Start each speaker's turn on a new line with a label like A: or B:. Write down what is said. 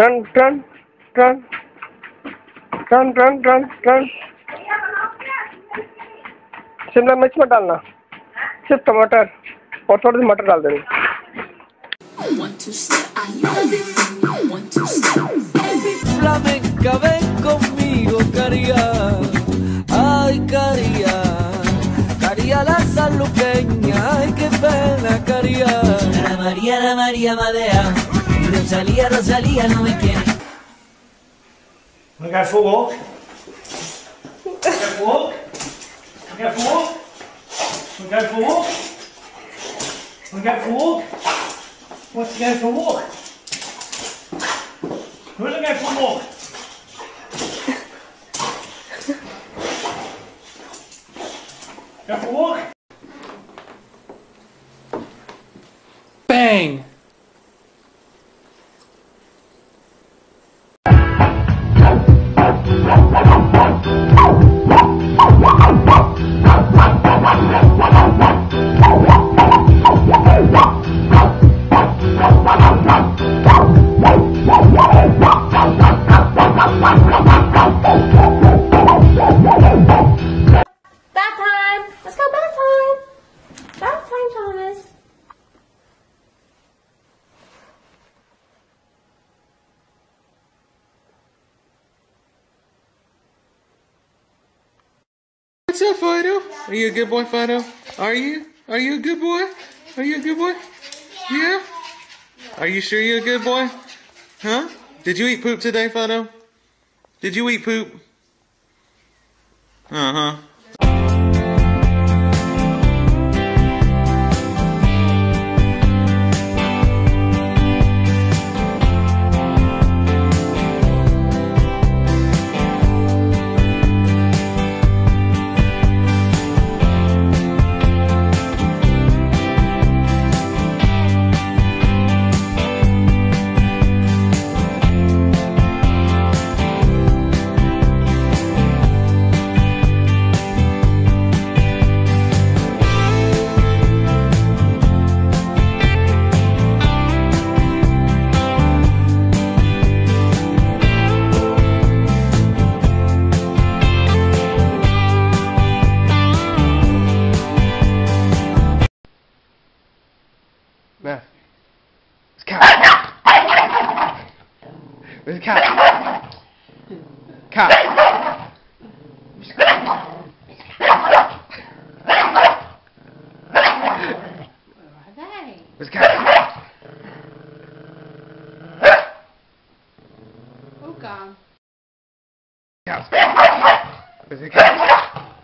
A: Ton टन टन टन शिमला मिर्च मत डालना। सिर्फ़ टमाटर और थोड़ी मटर डाल देना।
B: Y Rosalía, Rosalía no me quiere.
C: Want to go for a walk? Want to go for a walk? Want to go for a walk? Want to go for a walk? Want to go for a walk? Wants to go for a walk? Who to go for a walk? Go for a walk?
D: Bang!
E: What's up, Fido? Are you a good boy, Fido? Are you? Are you a good boy? Are you a good boy? Yeah? Are you sure you're a good boy? Huh? Did you eat poop today, Fido? Did you eat poop? Uh
A: Where's the cat? Cat. Where's the cat?
F: Oh, God.
A: Cat. Where's the cat?